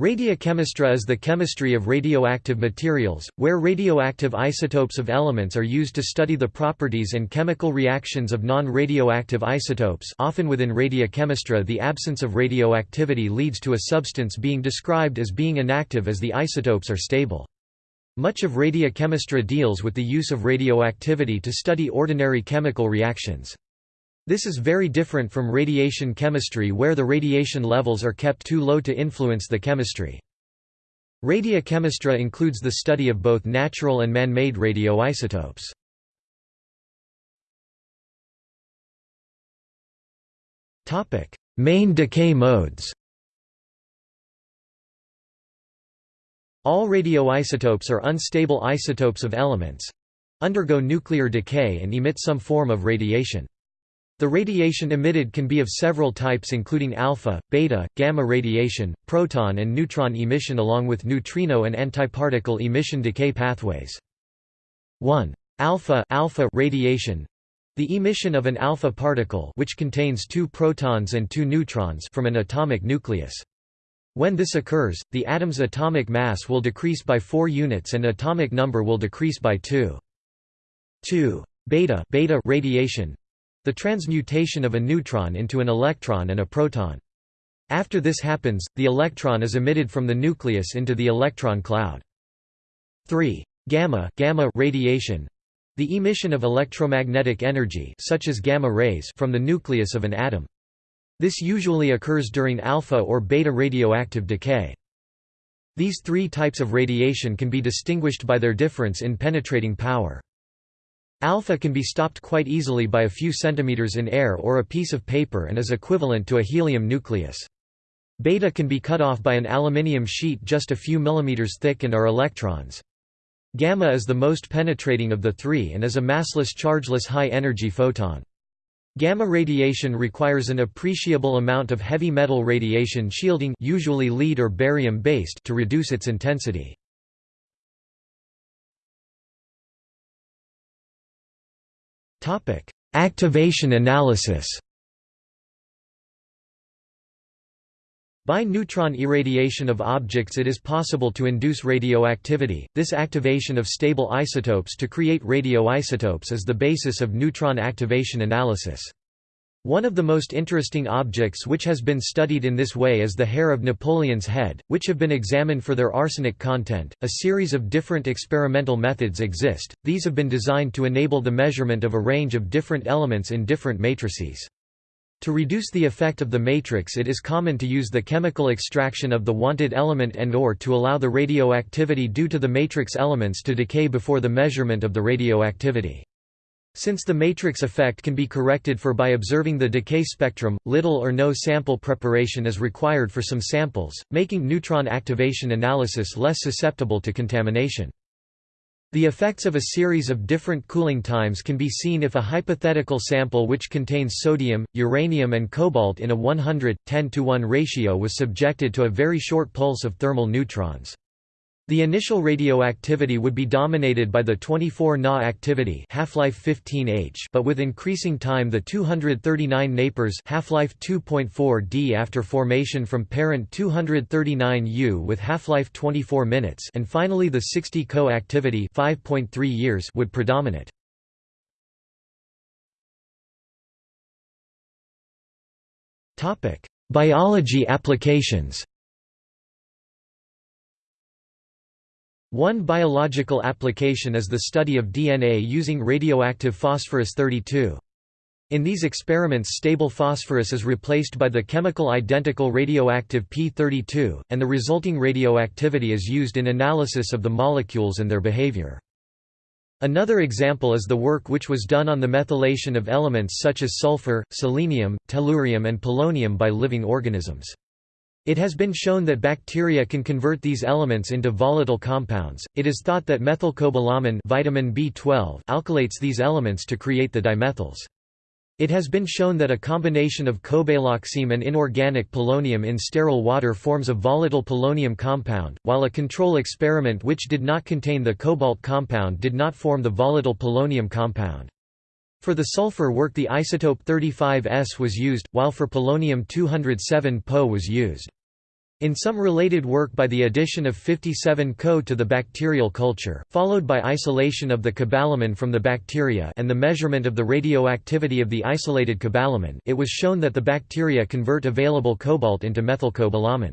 Radiochemistry is the chemistry of radioactive materials, where radioactive isotopes of elements are used to study the properties and chemical reactions of non-radioactive isotopes often within radiochemistry the absence of radioactivity leads to a substance being described as being inactive as the isotopes are stable. Much of radiochemistry deals with the use of radioactivity to study ordinary chemical reactions. This is very different from radiation chemistry where the radiation levels are kept too low to influence the chemistry. Radiochemistry includes the study of both natural and man-made radioisotopes. Main decay modes All radioisotopes are unstable isotopes of elements—undergo nuclear decay and emit some form of radiation. The radiation emitted can be of several types including alpha, beta, gamma radiation, proton and neutron emission along with neutrino and antiparticle emission decay pathways. 1. Alpha, alpha radiation the emission of an alpha particle which contains two protons and two neutrons from an atomic nucleus. When this occurs, the atom's atomic mass will decrease by 4 units and atomic number will decrease by 2. 2. Beta, beta radiation the transmutation of a neutron into an electron and a proton. After this happens, the electron is emitted from the nucleus into the electron cloud. 3. Gamma, gamma radiation the emission of electromagnetic energy such as gamma rays from the nucleus of an atom. This usually occurs during alpha or beta radioactive decay. These three types of radiation can be distinguished by their difference in penetrating power. Alpha can be stopped quite easily by a few centimeters in air or a piece of paper and is equivalent to a helium nucleus. Beta can be cut off by an aluminium sheet just a few millimeters thick and are electrons. Gamma is the most penetrating of the three and is a massless chargeless high-energy photon. Gamma radiation requires an appreciable amount of heavy metal radiation shielding usually lead or barium based to reduce its intensity. Topic: Activation analysis. By neutron irradiation of objects it is possible to induce radioactivity. This activation of stable isotopes to create radioisotopes is the basis of neutron activation analysis. One of the most interesting objects which has been studied in this way is the hair of Napoleon's head, which have been examined for their arsenic content. A series of different experimental methods exist, these have been designed to enable the measurement of a range of different elements in different matrices. To reduce the effect of the matrix it is common to use the chemical extraction of the wanted element and or to allow the radioactivity due to the matrix elements to decay before the measurement of the radioactivity. Since the matrix effect can be corrected for by observing the decay spectrum, little or no sample preparation is required for some samples, making neutron activation analysis less susceptible to contamination. The effects of a series of different cooling times can be seen if a hypothetical sample which contains sodium, uranium and cobalt in a 100, 10 to 1 ratio was subjected to a very short pulse of thermal neutrons. The initial radioactivity would be dominated by the 24 Na activity half-life 15 H but with increasing time the 239 Napers half-life 2.4 D after formation from parent 239 U with half-life 24 minutes and finally the 60 Co activity 5.3 years would predominate. Biology applications One biological application is the study of DNA using radioactive phosphorus-32. In these experiments stable phosphorus is replaced by the chemical identical radioactive P32, and the resulting radioactivity is used in analysis of the molecules and their behavior. Another example is the work which was done on the methylation of elements such as sulfur, selenium, tellurium and polonium by living organisms. It has been shown that bacteria can convert these elements into volatile compounds. It is thought that methylcobalamin vitamin B12 alkylates these elements to create the dimethyls. It has been shown that a combination of cobaloxime and inorganic polonium in sterile water forms a volatile polonium compound, while a control experiment which did not contain the cobalt compound did not form the volatile polonium compound. For the sulfur work the isotope 35S was used, while for polonium 207 Po was used. In some related work by the addition of 57 Co to the bacterial culture, followed by isolation of the cobalamin from the bacteria and the measurement of the radioactivity of the isolated cobalamin it was shown that the bacteria convert available cobalt into methylcobalamin.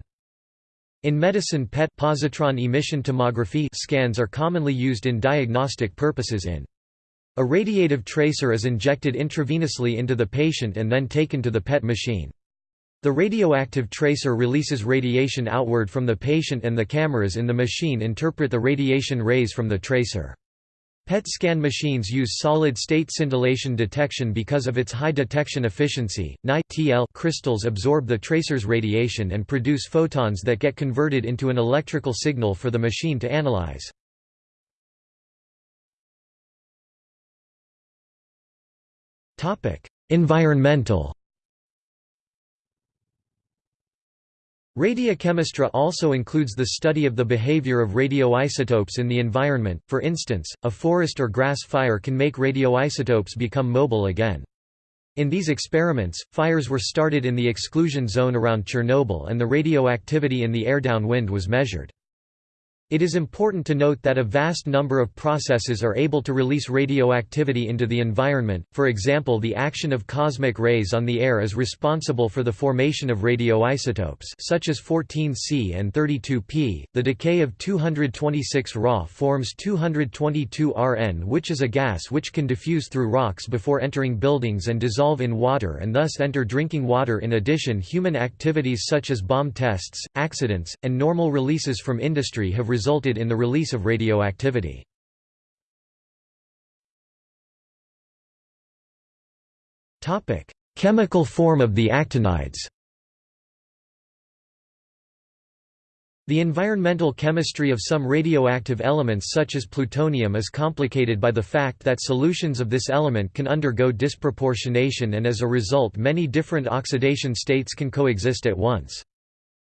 In medicine PET positron emission tomography scans are commonly used in diagnostic purposes in. A radiative tracer is injected intravenously into the patient and then taken to the PET machine. The radioactive tracer releases radiation outward from the patient and the cameras in the machine interpret the radiation rays from the tracer. PET scan machines use solid-state scintillation detection because of its high detection efficiency. Ni crystals absorb the tracer's radiation and produce photons that get converted into an electrical signal for the machine to analyze. Environmental Radiochemistry also includes the study of the behavior of radioisotopes in the environment, for instance, a forest or grass fire can make radioisotopes become mobile again. In these experiments, fires were started in the exclusion zone around Chernobyl and the radioactivity in the air downwind was measured. It is important to note that a vast number of processes are able to release radioactivity into the environment, for example the action of cosmic rays on the air is responsible for the formation of radioisotopes such as 14C and 32P, the decay of 226 Ra forms 222 Rn which is a gas which can diffuse through rocks before entering buildings and dissolve in water and thus enter drinking water in addition. Human activities such as bomb tests, accidents, and normal releases from industry have resulted in the release of radioactivity. Chemical form of the actinides The environmental chemistry of some radioactive elements such as plutonium is complicated by the fact that solutions of this element can undergo disproportionation and as a result many different oxidation states can coexist at once.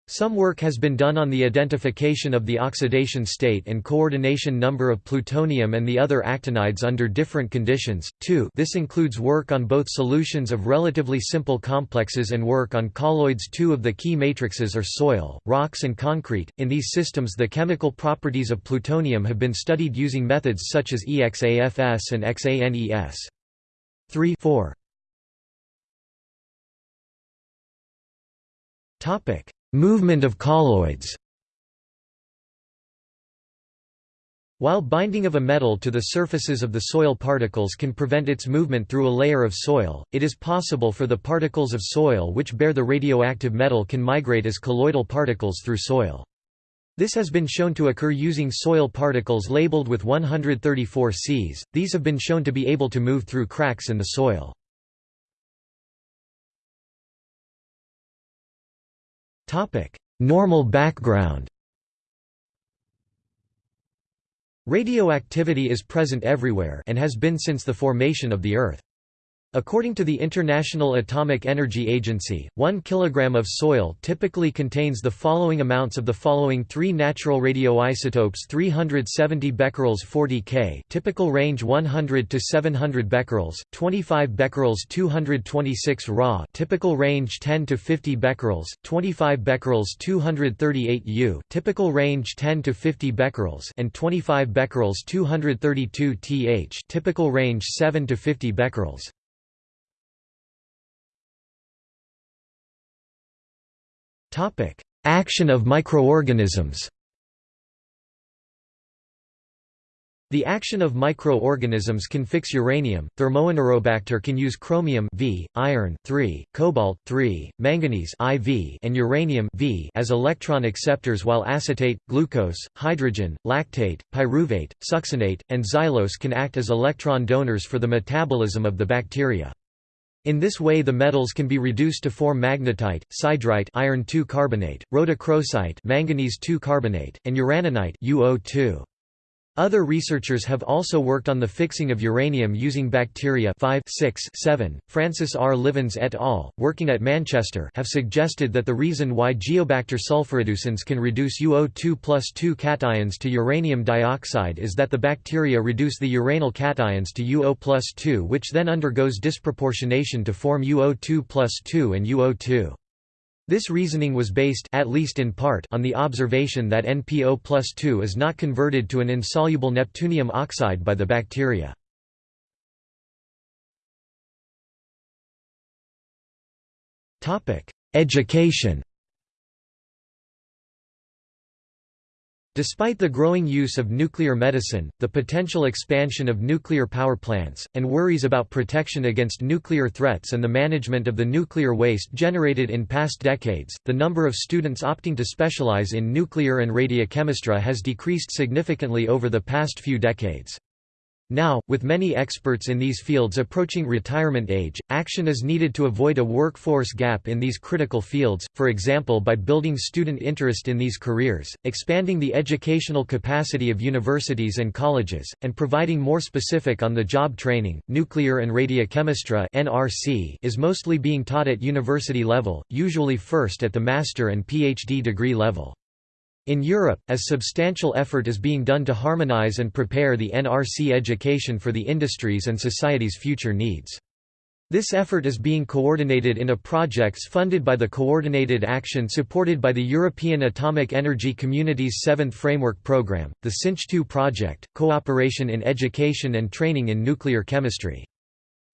Some work has been done on the identification of the oxidation state and coordination number of plutonium and the other actinides under different conditions, too this includes work on both solutions of relatively simple complexes and work on colloids two of the key matrices are soil, rocks and concrete. In these systems the chemical properties of plutonium have been studied using methods such as EXAFS and XANES. 3 4. Topic Movement of colloids While binding of a metal to the surfaces of the soil particles can prevent its movement through a layer of soil, it is possible for the particles of soil which bear the radioactive metal can migrate as colloidal particles through soil. This has been shown to occur using soil particles labeled with 134 Cs, these have been shown to be able to move through cracks in the soil. Normal background Radioactivity is present everywhere and has been since the formation of the Earth. According to the International Atomic Energy Agency, 1 kg of soil typically contains the following amounts of the following three natural radioisotopes 370 becquerels 40 K typical range 100 to 700 becquerels, 25 becquerels 226 Ra typical range 10 to 50 becquerels, 25 becquerels 238 U typical range 10 to 50 becquerels and 25 becquerels 232 Th typical range 7 to 50 becquerels. Topic: Action of microorganisms. The action of microorganisms can fix uranium. Thermoanaerobacter can use chromium V, iron 3, cobalt 3, manganese IV, and uranium V as electron acceptors while acetate, glucose, hydrogen, lactate, pyruvate, succinate, and xylose can act as electron donors for the metabolism of the bacteria. In this way the metals can be reduced to form magnetite, siderite iron carbonate, rhodochrosite manganese carbonate, and uraninite UO2. Other researchers have also worked on the fixing of uranium using bacteria 5, 6, 7. Francis R. Livens et al., working at Manchester have suggested that the reason why Geobacter sulfurreducens can reduce UO2 plus 2 cations to uranium dioxide is that the bacteria reduce the uranyl cations to UO plus 2 which then undergoes disproportionation to form UO2 plus 2 and UO2. This reasoning was based at least in part on the observation that NPO plus 2 is not converted to an insoluble neptunium oxide by the bacteria. Education Despite the growing use of nuclear medicine, the potential expansion of nuclear power plants, and worries about protection against nuclear threats and the management of the nuclear waste generated in past decades, the number of students opting to specialize in nuclear and radiochemistry has decreased significantly over the past few decades. Now, with many experts in these fields approaching retirement age, action is needed to avoid a workforce gap in these critical fields, for example by building student interest in these careers, expanding the educational capacity of universities and colleges, and providing more specific on-the-job training. Nuclear and radiochemistry (NRC) is mostly being taught at university level, usually first at the master and PhD degree level. In Europe, as substantial effort is being done to harmonize and prepare the NRC education for the industries and society's future needs. This effort is being coordinated in a projects funded by the Coordinated Action supported by the European Atomic Energy Community's seventh Framework Programme, the CINCH 2 project, Cooperation in Education and Training in Nuclear Chemistry.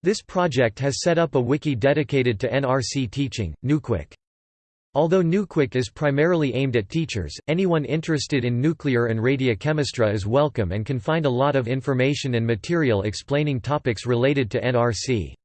This project has set up a wiki dedicated to NRC teaching, NucWik. Although NucWik is primarily aimed at teachers, anyone interested in nuclear and radiochemistry is welcome and can find a lot of information and material explaining topics related to NRC.